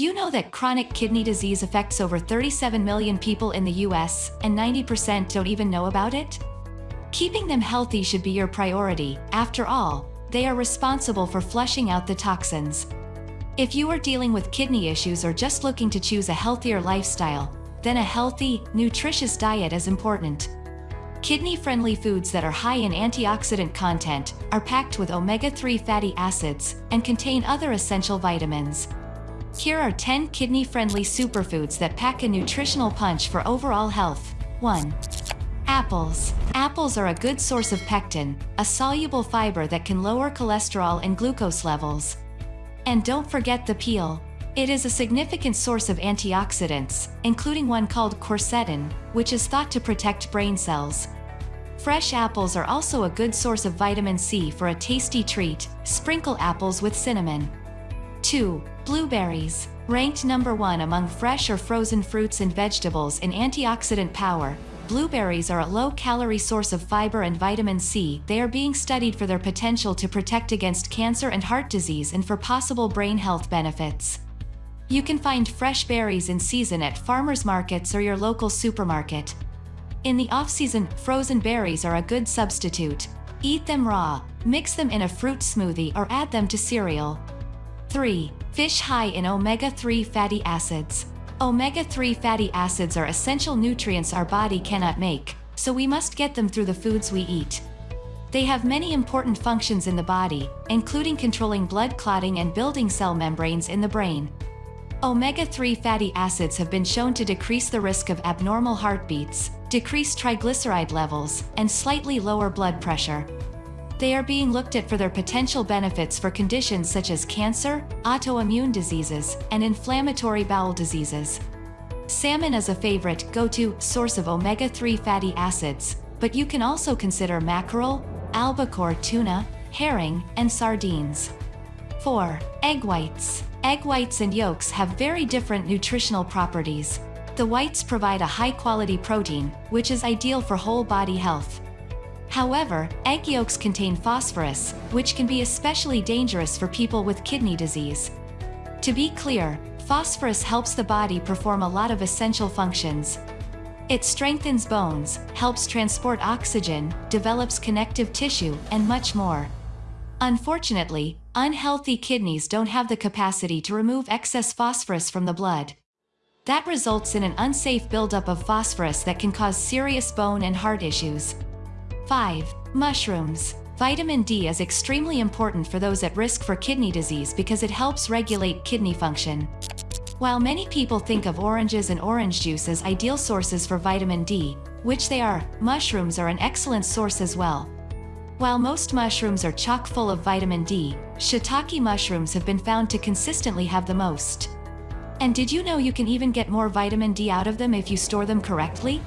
Do you know that chronic kidney disease affects over 37 million people in the US, and 90% don't even know about it? Keeping them healthy should be your priority, after all, they are responsible for flushing out the toxins. If you are dealing with kidney issues or just looking to choose a healthier lifestyle, then a healthy, nutritious diet is important. Kidney-friendly foods that are high in antioxidant content are packed with omega-3 fatty acids and contain other essential vitamins. Here are 10 kidney-friendly superfoods that pack a nutritional punch for overall health. 1. Apples. Apples are a good source of pectin, a soluble fiber that can lower cholesterol and glucose levels. And don't forget the peel. It is a significant source of antioxidants, including one called quercetin, which is thought to protect brain cells. Fresh apples are also a good source of vitamin C for a tasty treat, sprinkle apples with cinnamon. 2. Blueberries. Ranked number 1 among fresh or frozen fruits and vegetables in antioxidant power, blueberries are a low-calorie source of fiber and vitamin C. They are being studied for their potential to protect against cancer and heart disease and for possible brain health benefits. You can find fresh berries in season at farmers markets or your local supermarket. In the off-season, frozen berries are a good substitute. Eat them raw, mix them in a fruit smoothie or add them to cereal. 3. Fish high in omega-3 fatty acids. Omega-3 fatty acids are essential nutrients our body cannot make, so we must get them through the foods we eat. They have many important functions in the body, including controlling blood clotting and building cell membranes in the brain. Omega-3 fatty acids have been shown to decrease the risk of abnormal heartbeats, decrease triglyceride levels, and slightly lower blood pressure. They are being looked at for their potential benefits for conditions such as cancer, autoimmune diseases, and inflammatory bowel diseases. Salmon is a favorite go-to source of omega-3 fatty acids, but you can also consider mackerel, albacore tuna, herring, and sardines. 4. Egg whites. Egg whites and yolks have very different nutritional properties. The whites provide a high-quality protein, which is ideal for whole body health. However, egg yolks contain phosphorus, which can be especially dangerous for people with kidney disease. To be clear, phosphorus helps the body perform a lot of essential functions. It strengthens bones, helps transport oxygen, develops connective tissue, and much more. Unfortunately, unhealthy kidneys don't have the capacity to remove excess phosphorus from the blood. That results in an unsafe buildup of phosphorus that can cause serious bone and heart issues. 5. Mushrooms. Vitamin D is extremely important for those at risk for kidney disease because it helps regulate kidney function. While many people think of oranges and orange juice as ideal sources for vitamin D, which they are, mushrooms are an excellent source as well. While most mushrooms are chock full of vitamin D, shiitake mushrooms have been found to consistently have the most. And did you know you can even get more vitamin D out of them if you store them correctly?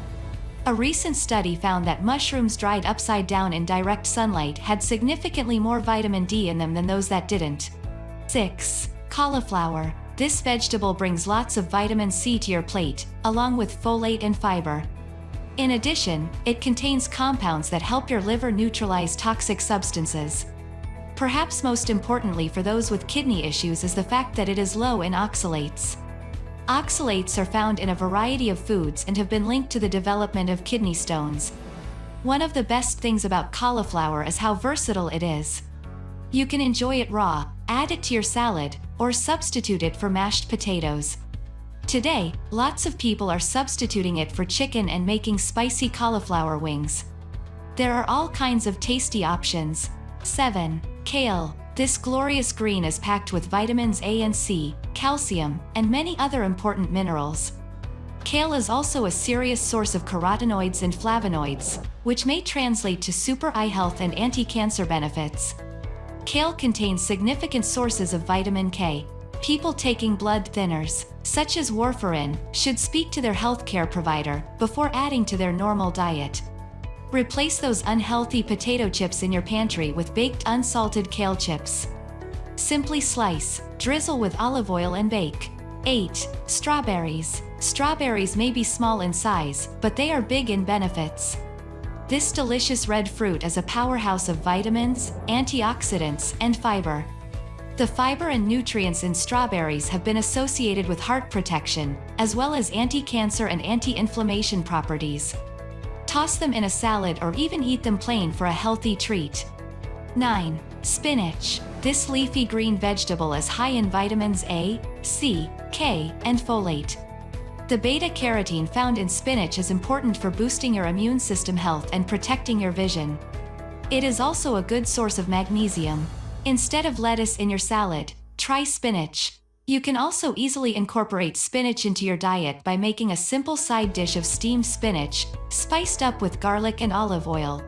A recent study found that mushrooms dried upside down in direct sunlight had significantly more vitamin D in them than those that didn't. 6. Cauliflower. This vegetable brings lots of vitamin C to your plate, along with folate and fiber. In addition, it contains compounds that help your liver neutralize toxic substances. Perhaps most importantly for those with kidney issues is the fact that it is low in oxalates. Oxalates are found in a variety of foods and have been linked to the development of kidney stones. One of the best things about cauliflower is how versatile it is. You can enjoy it raw, add it to your salad, or substitute it for mashed potatoes. Today, lots of people are substituting it for chicken and making spicy cauliflower wings. There are all kinds of tasty options. 7. Kale. This glorious green is packed with vitamins A and C, calcium, and many other important minerals. Kale is also a serious source of carotenoids and flavonoids, which may translate to super eye health and anti-cancer benefits. Kale contains significant sources of vitamin K. People taking blood thinners, such as warfarin, should speak to their healthcare provider before adding to their normal diet. Replace those unhealthy potato chips in your pantry with baked unsalted kale chips. Simply slice, drizzle with olive oil and bake. 8. Strawberries. Strawberries may be small in size, but they are big in benefits. This delicious red fruit is a powerhouse of vitamins, antioxidants, and fiber. The fiber and nutrients in strawberries have been associated with heart protection, as well as anti-cancer and anti-inflammation properties. Toss them in a salad or even eat them plain for a healthy treat. 9. Spinach. This leafy green vegetable is high in vitamins A, C, K, and folate. The beta-carotene found in spinach is important for boosting your immune system health and protecting your vision. It is also a good source of magnesium. Instead of lettuce in your salad, try spinach. You can also easily incorporate spinach into your diet by making a simple side dish of steamed spinach, spiced up with garlic and olive oil.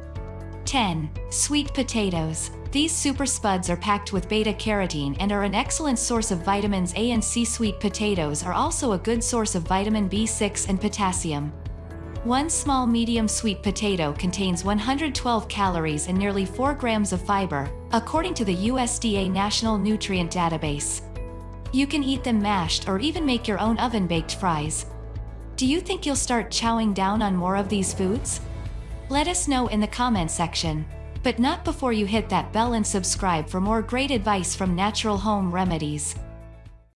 10. Sweet potatoes. These super spuds are packed with beta-carotene and are an excellent source of vitamins A and C. Sweet potatoes are also a good source of vitamin B6 and potassium. One small medium sweet potato contains 112 calories and nearly 4 grams of fiber, according to the USDA National Nutrient Database. You can eat them mashed or even make your own oven-baked fries. Do you think you'll start chowing down on more of these foods? Let us know in the comment section. But not before you hit that bell and subscribe for more great advice from Natural Home Remedies.